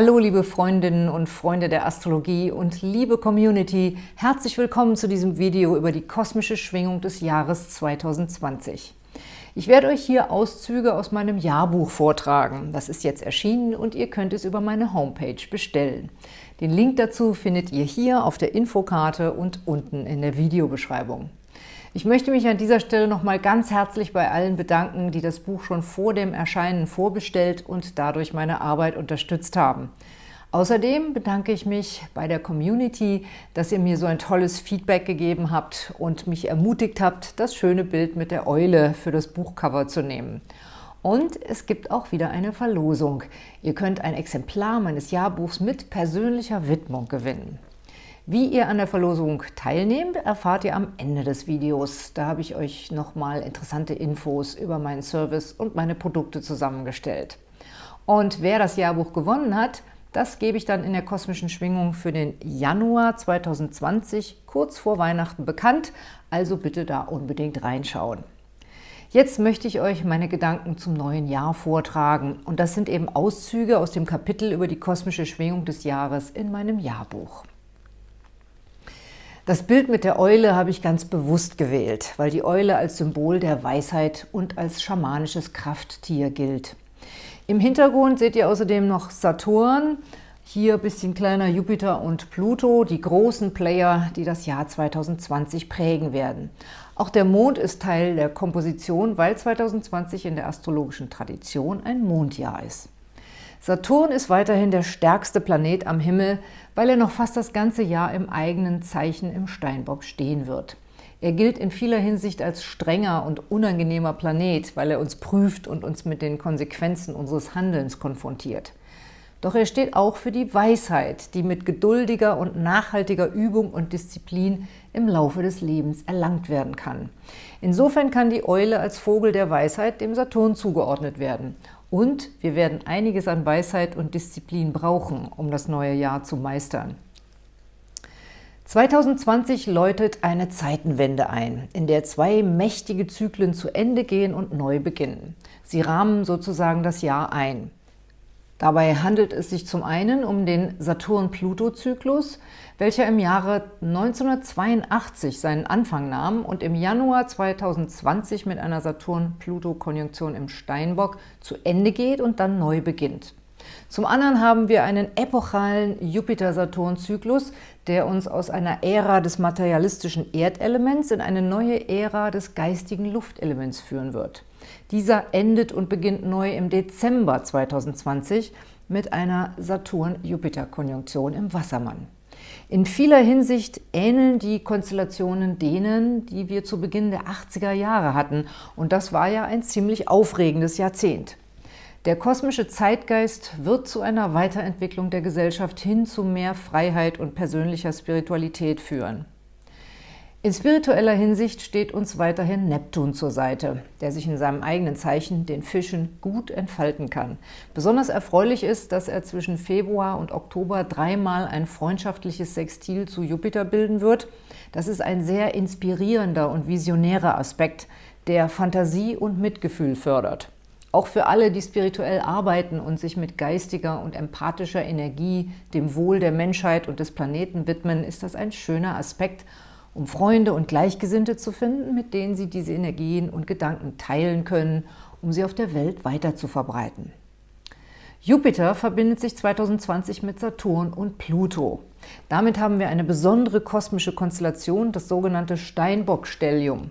Hallo liebe Freundinnen und Freunde der Astrologie und liebe Community, herzlich willkommen zu diesem Video über die kosmische Schwingung des Jahres 2020. Ich werde euch hier Auszüge aus meinem Jahrbuch vortragen. Das ist jetzt erschienen und ihr könnt es über meine Homepage bestellen. Den Link dazu findet ihr hier auf der Infokarte und unten in der Videobeschreibung. Ich möchte mich an dieser Stelle nochmal ganz herzlich bei allen bedanken, die das Buch schon vor dem Erscheinen vorbestellt und dadurch meine Arbeit unterstützt haben. Außerdem bedanke ich mich bei der Community, dass ihr mir so ein tolles Feedback gegeben habt und mich ermutigt habt, das schöne Bild mit der Eule für das Buchcover zu nehmen. Und es gibt auch wieder eine Verlosung. Ihr könnt ein Exemplar meines Jahrbuchs mit persönlicher Widmung gewinnen. Wie ihr an der Verlosung teilnehmt, erfahrt ihr am Ende des Videos. Da habe ich euch nochmal interessante Infos über meinen Service und meine Produkte zusammengestellt. Und wer das Jahrbuch gewonnen hat, das gebe ich dann in der kosmischen Schwingung für den Januar 2020 kurz vor Weihnachten bekannt, also bitte da unbedingt reinschauen. Jetzt möchte ich euch meine Gedanken zum neuen Jahr vortragen und das sind eben Auszüge aus dem Kapitel über die kosmische Schwingung des Jahres in meinem Jahrbuch. Das Bild mit der Eule habe ich ganz bewusst gewählt, weil die Eule als Symbol der Weisheit und als schamanisches Krafttier gilt. Im Hintergrund seht ihr außerdem noch Saturn, hier ein bisschen kleiner Jupiter und Pluto, die großen Player, die das Jahr 2020 prägen werden. Auch der Mond ist Teil der Komposition, weil 2020 in der astrologischen Tradition ein Mondjahr ist. Saturn ist weiterhin der stärkste Planet am Himmel, weil er noch fast das ganze Jahr im eigenen Zeichen im Steinbock stehen wird. Er gilt in vieler Hinsicht als strenger und unangenehmer Planet, weil er uns prüft und uns mit den Konsequenzen unseres Handelns konfrontiert. Doch er steht auch für die Weisheit, die mit geduldiger und nachhaltiger Übung und Disziplin im Laufe des Lebens erlangt werden kann. Insofern kann die Eule als Vogel der Weisheit dem Saturn zugeordnet werden und wir werden einiges an Weisheit und Disziplin brauchen, um das neue Jahr zu meistern. 2020 läutet eine Zeitenwende ein, in der zwei mächtige Zyklen zu Ende gehen und neu beginnen. Sie rahmen sozusagen das Jahr ein. Dabei handelt es sich zum einen um den Saturn-Pluto-Zyklus, welcher im Jahre 1982 seinen Anfang nahm und im Januar 2020 mit einer Saturn-Pluto-Konjunktion im Steinbock zu Ende geht und dann neu beginnt. Zum anderen haben wir einen epochalen Jupiter-Saturn-Zyklus, der uns aus einer Ära des materialistischen Erdelements in eine neue Ära des geistigen Luftelements führen wird. Dieser endet und beginnt neu im Dezember 2020 mit einer Saturn-Jupiter-Konjunktion im Wassermann. In vieler Hinsicht ähneln die Konstellationen denen, die wir zu Beginn der 80er Jahre hatten. Und das war ja ein ziemlich aufregendes Jahrzehnt. Der kosmische Zeitgeist wird zu einer Weiterentwicklung der Gesellschaft hin zu mehr Freiheit und persönlicher Spiritualität führen. In spiritueller Hinsicht steht uns weiterhin Neptun zur Seite, der sich in seinem eigenen Zeichen, den Fischen, gut entfalten kann. Besonders erfreulich ist, dass er zwischen Februar und Oktober dreimal ein freundschaftliches Sextil zu Jupiter bilden wird. Das ist ein sehr inspirierender und visionärer Aspekt, der Fantasie und Mitgefühl fördert. Auch für alle, die spirituell arbeiten und sich mit geistiger und empathischer Energie dem Wohl der Menschheit und des Planeten widmen, ist das ein schöner Aspekt um Freunde und Gleichgesinnte zu finden, mit denen sie diese Energien und Gedanken teilen können, um sie auf der Welt weiter zu verbreiten. Jupiter verbindet sich 2020 mit Saturn und Pluto. Damit haben wir eine besondere kosmische Konstellation, das sogenannte Steinbock-Stellium.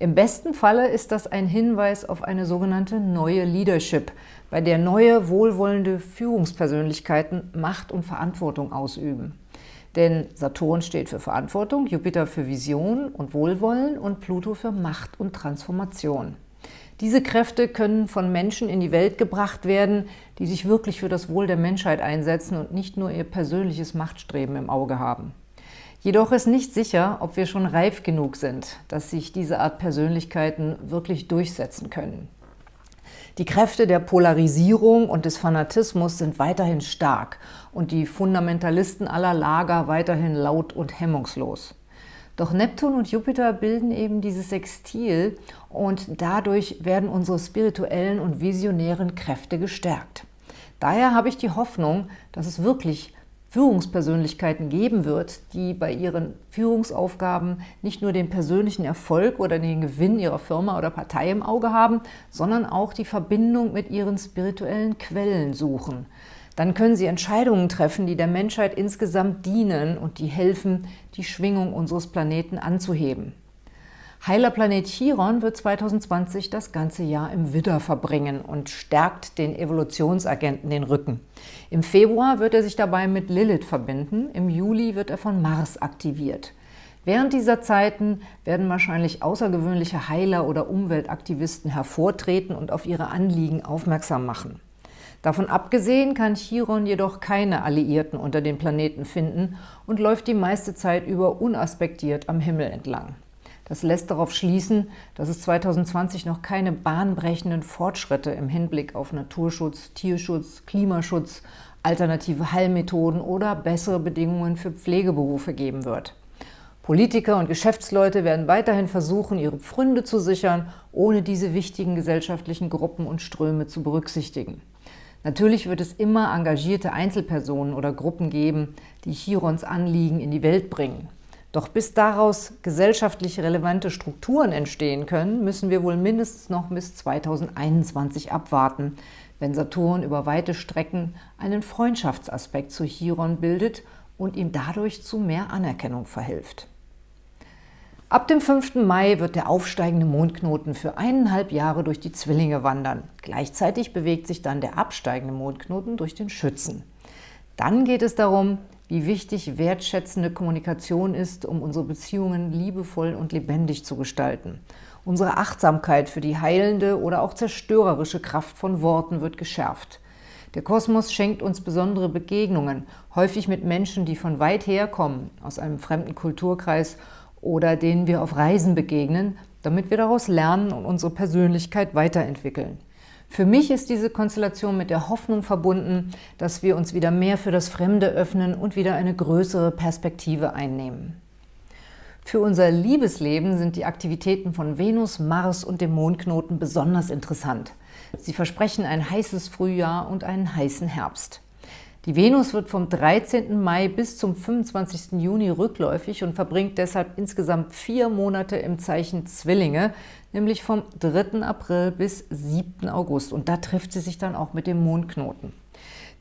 Im besten Falle ist das ein Hinweis auf eine sogenannte neue Leadership, bei der neue, wohlwollende Führungspersönlichkeiten Macht und Verantwortung ausüben. Denn Saturn steht für Verantwortung, Jupiter für Vision und Wohlwollen und Pluto für Macht und Transformation. Diese Kräfte können von Menschen in die Welt gebracht werden, die sich wirklich für das Wohl der Menschheit einsetzen und nicht nur ihr persönliches Machtstreben im Auge haben. Jedoch ist nicht sicher, ob wir schon reif genug sind, dass sich diese Art Persönlichkeiten wirklich durchsetzen können. Die Kräfte der Polarisierung und des Fanatismus sind weiterhin stark und die Fundamentalisten aller Lager weiterhin laut und hemmungslos. Doch Neptun und Jupiter bilden eben dieses Sextil und dadurch werden unsere spirituellen und visionären Kräfte gestärkt. Daher habe ich die Hoffnung, dass es wirklich Führungspersönlichkeiten geben wird, die bei ihren Führungsaufgaben nicht nur den persönlichen Erfolg oder den Gewinn ihrer Firma oder Partei im Auge haben, sondern auch die Verbindung mit ihren spirituellen Quellen suchen. Dann können sie Entscheidungen treffen, die der Menschheit insgesamt dienen und die helfen, die Schwingung unseres Planeten anzuheben. Heiler Planet Chiron wird 2020 das ganze Jahr im Widder verbringen und stärkt den Evolutionsagenten den Rücken. Im Februar wird er sich dabei mit Lilith verbinden, im Juli wird er von Mars aktiviert. Während dieser Zeiten werden wahrscheinlich außergewöhnliche Heiler oder Umweltaktivisten hervortreten und auf ihre Anliegen aufmerksam machen. Davon abgesehen kann Chiron jedoch keine Alliierten unter den Planeten finden und läuft die meiste Zeit über unaspektiert am Himmel entlang. Das lässt darauf schließen, dass es 2020 noch keine bahnbrechenden Fortschritte im Hinblick auf Naturschutz, Tierschutz, Klimaschutz, alternative Heilmethoden oder bessere Bedingungen für Pflegeberufe geben wird. Politiker und Geschäftsleute werden weiterhin versuchen, ihre Pfründe zu sichern, ohne diese wichtigen gesellschaftlichen Gruppen und Ströme zu berücksichtigen. Natürlich wird es immer engagierte Einzelpersonen oder Gruppen geben, die Chirons Anliegen in die Welt bringen. Doch bis daraus gesellschaftlich relevante Strukturen entstehen können, müssen wir wohl mindestens noch bis 2021 abwarten, wenn Saturn über weite Strecken einen Freundschaftsaspekt zu Chiron bildet und ihm dadurch zu mehr Anerkennung verhilft. Ab dem 5. Mai wird der aufsteigende Mondknoten für eineinhalb Jahre durch die Zwillinge wandern. Gleichzeitig bewegt sich dann der absteigende Mondknoten durch den Schützen. Dann geht es darum, wie wichtig wertschätzende Kommunikation ist, um unsere Beziehungen liebevoll und lebendig zu gestalten. Unsere Achtsamkeit für die heilende oder auch zerstörerische Kraft von Worten wird geschärft. Der Kosmos schenkt uns besondere Begegnungen, häufig mit Menschen, die von weit her kommen, aus einem fremden Kulturkreis oder denen wir auf Reisen begegnen, damit wir daraus lernen und unsere Persönlichkeit weiterentwickeln. Für mich ist diese Konstellation mit der Hoffnung verbunden, dass wir uns wieder mehr für das Fremde öffnen und wieder eine größere Perspektive einnehmen. Für unser Liebesleben sind die Aktivitäten von Venus, Mars und dem Mondknoten besonders interessant. Sie versprechen ein heißes Frühjahr und einen heißen Herbst. Die Venus wird vom 13. Mai bis zum 25. Juni rückläufig und verbringt deshalb insgesamt vier Monate im Zeichen Zwillinge, nämlich vom 3. April bis 7. August. Und da trifft sie sich dann auch mit dem Mondknoten.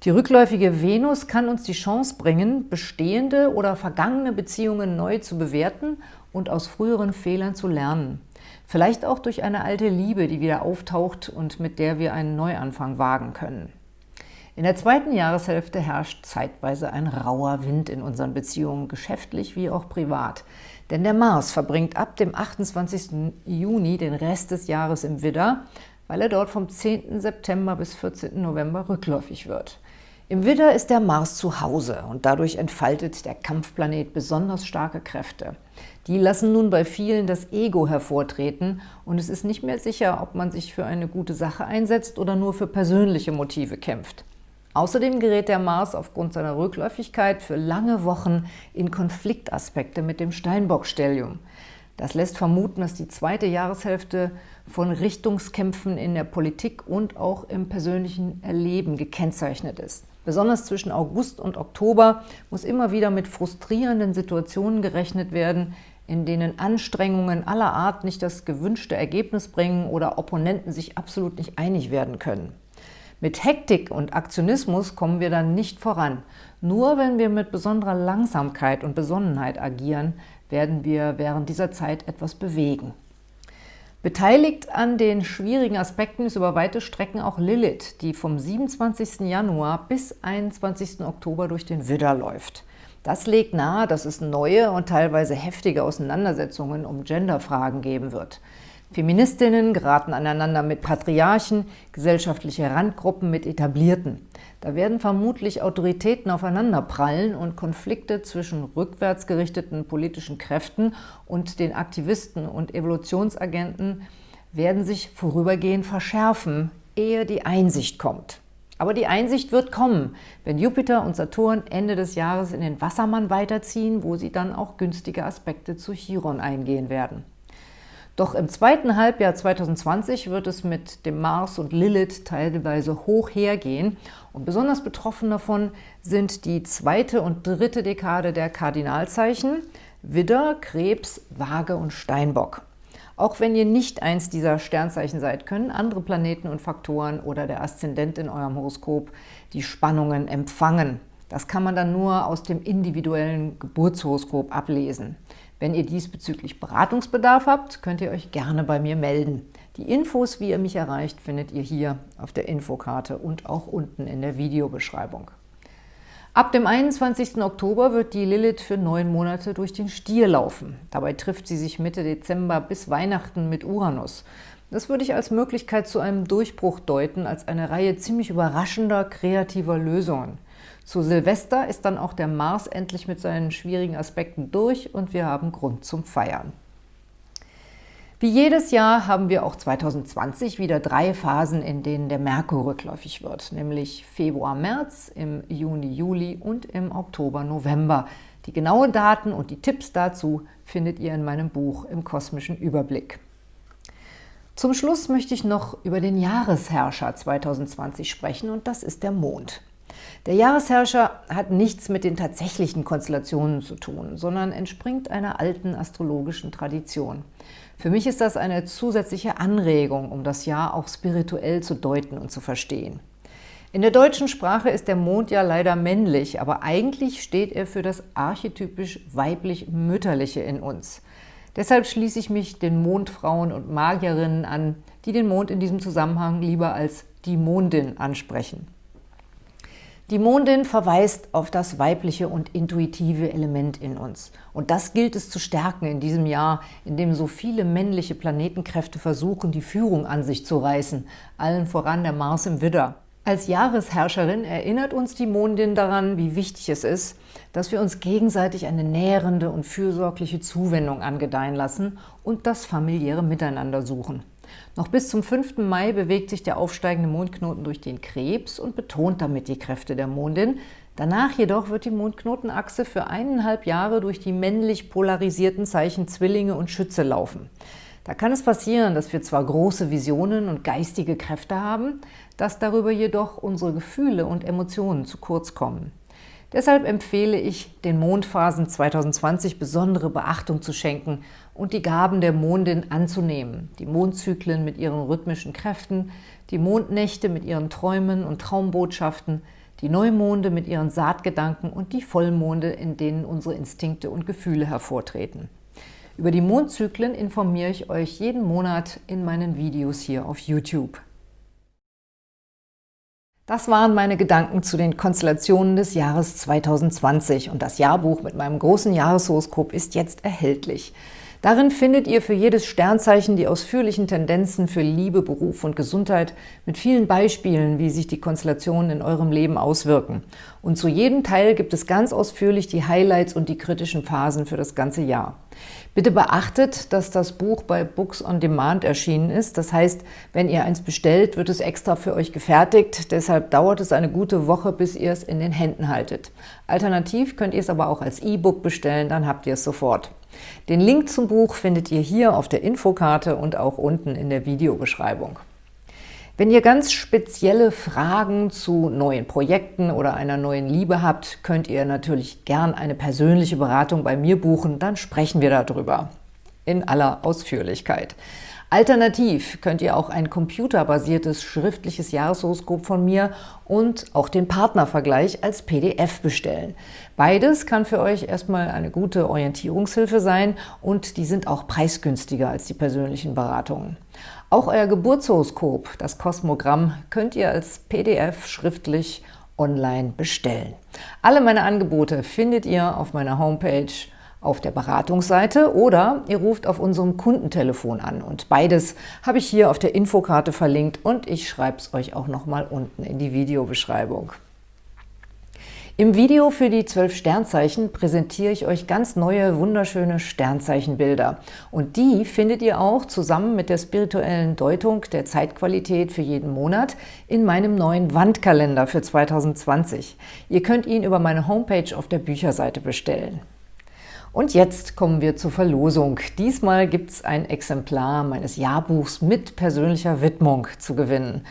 Die rückläufige Venus kann uns die Chance bringen, bestehende oder vergangene Beziehungen neu zu bewerten und aus früheren Fehlern zu lernen. Vielleicht auch durch eine alte Liebe, die wieder auftaucht und mit der wir einen Neuanfang wagen können. In der zweiten Jahreshälfte herrscht zeitweise ein rauer Wind in unseren Beziehungen, geschäftlich wie auch privat. Denn der Mars verbringt ab dem 28. Juni den Rest des Jahres im Widder, weil er dort vom 10. September bis 14. November rückläufig wird. Im Widder ist der Mars zu Hause und dadurch entfaltet der Kampfplanet besonders starke Kräfte. Die lassen nun bei vielen das Ego hervortreten und es ist nicht mehr sicher, ob man sich für eine gute Sache einsetzt oder nur für persönliche Motive kämpft. Außerdem gerät der Mars aufgrund seiner Rückläufigkeit für lange Wochen in Konfliktaspekte mit dem Steinbock-Stellium. Das lässt vermuten, dass die zweite Jahreshälfte von Richtungskämpfen in der Politik und auch im persönlichen Erleben gekennzeichnet ist. Besonders zwischen August und Oktober muss immer wieder mit frustrierenden Situationen gerechnet werden, in denen Anstrengungen aller Art nicht das gewünschte Ergebnis bringen oder Opponenten sich absolut nicht einig werden können. Mit Hektik und Aktionismus kommen wir dann nicht voran. Nur wenn wir mit besonderer Langsamkeit und Besonnenheit agieren, werden wir während dieser Zeit etwas bewegen. Beteiligt an den schwierigen Aspekten ist über weite Strecken auch Lilith, die vom 27. Januar bis 21. Oktober durch den Widder läuft. Das legt nahe, dass es neue und teilweise heftige Auseinandersetzungen um Genderfragen geben wird. Feministinnen geraten aneinander mit Patriarchen, gesellschaftliche Randgruppen mit Etablierten. Da werden vermutlich Autoritäten aufeinanderprallen und Konflikte zwischen rückwärts gerichteten politischen Kräften und den Aktivisten und Evolutionsagenten werden sich vorübergehend verschärfen, ehe die Einsicht kommt. Aber die Einsicht wird kommen, wenn Jupiter und Saturn Ende des Jahres in den Wassermann weiterziehen, wo sie dann auch günstige Aspekte zu Chiron eingehen werden. Doch im zweiten Halbjahr 2020 wird es mit dem Mars und Lilith teilweise hoch hergehen und besonders betroffen davon sind die zweite und dritte Dekade der Kardinalzeichen Widder, Krebs, Waage und Steinbock. Auch wenn ihr nicht eins dieser Sternzeichen seid, können andere Planeten und Faktoren oder der Aszendent in eurem Horoskop die Spannungen empfangen. Das kann man dann nur aus dem individuellen Geburtshoroskop ablesen. Wenn ihr diesbezüglich Beratungsbedarf habt, könnt ihr euch gerne bei mir melden. Die Infos, wie ihr mich erreicht, findet ihr hier auf der Infokarte und auch unten in der Videobeschreibung. Ab dem 21. Oktober wird die Lilith für neun Monate durch den Stier laufen. Dabei trifft sie sich Mitte Dezember bis Weihnachten mit Uranus. Das würde ich als Möglichkeit zu einem Durchbruch deuten, als eine Reihe ziemlich überraschender, kreativer Lösungen. Zu Silvester ist dann auch der Mars endlich mit seinen schwierigen Aspekten durch und wir haben Grund zum Feiern. Wie jedes Jahr haben wir auch 2020 wieder drei Phasen, in denen der Merkur rückläufig wird, nämlich Februar-März, im Juni-Juli und im Oktober-November. Die genauen Daten und die Tipps dazu findet ihr in meinem Buch im Kosmischen Überblick. Zum Schluss möchte ich noch über den Jahresherrscher 2020 sprechen und das ist der Mond. Der Jahresherrscher hat nichts mit den tatsächlichen Konstellationen zu tun, sondern entspringt einer alten astrologischen Tradition. Für mich ist das eine zusätzliche Anregung, um das Jahr auch spirituell zu deuten und zu verstehen. In der deutschen Sprache ist der Mond ja leider männlich, aber eigentlich steht er für das archetypisch weiblich-mütterliche in uns. Deshalb schließe ich mich den Mondfrauen und Magierinnen an, die den Mond in diesem Zusammenhang lieber als die Mondin ansprechen. Die Mondin verweist auf das weibliche und intuitive Element in uns. Und das gilt es zu stärken in diesem Jahr, in dem so viele männliche Planetenkräfte versuchen, die Führung an sich zu reißen, allen voran der Mars im Widder. Als Jahresherrscherin erinnert uns die Mondin daran, wie wichtig es ist, dass wir uns gegenseitig eine nährende und fürsorgliche Zuwendung angedeihen lassen und das familiäre Miteinander suchen. Noch bis zum 5. Mai bewegt sich der aufsteigende Mondknoten durch den Krebs und betont damit die Kräfte der Mondin. Danach jedoch wird die Mondknotenachse für eineinhalb Jahre durch die männlich polarisierten Zeichen Zwillinge und Schütze laufen. Da kann es passieren, dass wir zwar große Visionen und geistige Kräfte haben, dass darüber jedoch unsere Gefühle und Emotionen zu kurz kommen. Deshalb empfehle ich, den Mondphasen 2020 besondere Beachtung zu schenken und die Gaben der Mondin anzunehmen. Die Mondzyklen mit ihren rhythmischen Kräften, die Mondnächte mit ihren Träumen und Traumbotschaften, die Neumonde mit ihren Saatgedanken und die Vollmonde, in denen unsere Instinkte und Gefühle hervortreten. Über die Mondzyklen informiere ich euch jeden Monat in meinen Videos hier auf YouTube. Das waren meine Gedanken zu den Konstellationen des Jahres 2020 und das Jahrbuch mit meinem großen Jahreshoroskop ist jetzt erhältlich. Darin findet ihr für jedes Sternzeichen die ausführlichen Tendenzen für Liebe, Beruf und Gesundheit mit vielen Beispielen, wie sich die Konstellationen in eurem Leben auswirken. Und zu jedem Teil gibt es ganz ausführlich die Highlights und die kritischen Phasen für das ganze Jahr. Bitte beachtet, dass das Buch bei Books on Demand erschienen ist. Das heißt, wenn ihr eins bestellt, wird es extra für euch gefertigt. Deshalb dauert es eine gute Woche, bis ihr es in den Händen haltet. Alternativ könnt ihr es aber auch als E-Book bestellen, dann habt ihr es sofort. Den Link zum Buch findet ihr hier auf der Infokarte und auch unten in der Videobeschreibung. Wenn ihr ganz spezielle Fragen zu neuen Projekten oder einer neuen Liebe habt, könnt ihr natürlich gern eine persönliche Beratung bei mir buchen, dann sprechen wir darüber. In aller Ausführlichkeit. Alternativ könnt ihr auch ein computerbasiertes schriftliches Jahreshoroskop von mir und auch den Partnervergleich als PDF bestellen. Beides kann für euch erstmal eine gute Orientierungshilfe sein und die sind auch preisgünstiger als die persönlichen Beratungen. Auch euer Geburtshoroskop, das Kosmogramm, könnt ihr als PDF schriftlich online bestellen. Alle meine Angebote findet ihr auf meiner Homepage auf der Beratungsseite oder ihr ruft auf unserem Kundentelefon an. Und beides habe ich hier auf der Infokarte verlinkt und ich schreibe es euch auch nochmal unten in die Videobeschreibung. Im Video für die zwölf Sternzeichen präsentiere ich euch ganz neue, wunderschöne Sternzeichenbilder. Und die findet ihr auch zusammen mit der spirituellen Deutung der Zeitqualität für jeden Monat in meinem neuen Wandkalender für 2020. Ihr könnt ihn über meine Homepage auf der Bücherseite bestellen. Und jetzt kommen wir zur Verlosung. Diesmal gibt es ein Exemplar meines Jahrbuchs mit persönlicher Widmung zu gewinnen.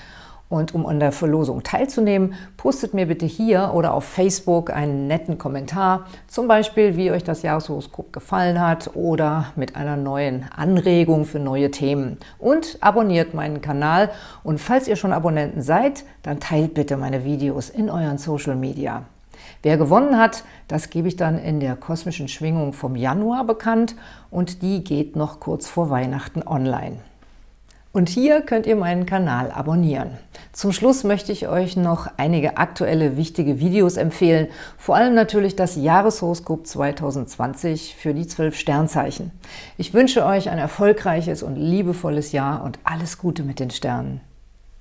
Und um an der Verlosung teilzunehmen, postet mir bitte hier oder auf Facebook einen netten Kommentar, zum Beispiel, wie euch das Jahreshoroskop gefallen hat oder mit einer neuen Anregung für neue Themen. Und abonniert meinen Kanal und falls ihr schon Abonnenten seid, dann teilt bitte meine Videos in euren Social Media. Wer gewonnen hat, das gebe ich dann in der kosmischen Schwingung vom Januar bekannt und die geht noch kurz vor Weihnachten online. Und hier könnt ihr meinen Kanal abonnieren. Zum Schluss möchte ich euch noch einige aktuelle, wichtige Videos empfehlen, vor allem natürlich das Jahreshoroskop 2020 für die zwölf Sternzeichen. Ich wünsche euch ein erfolgreiches und liebevolles Jahr und alles Gute mit den Sternen.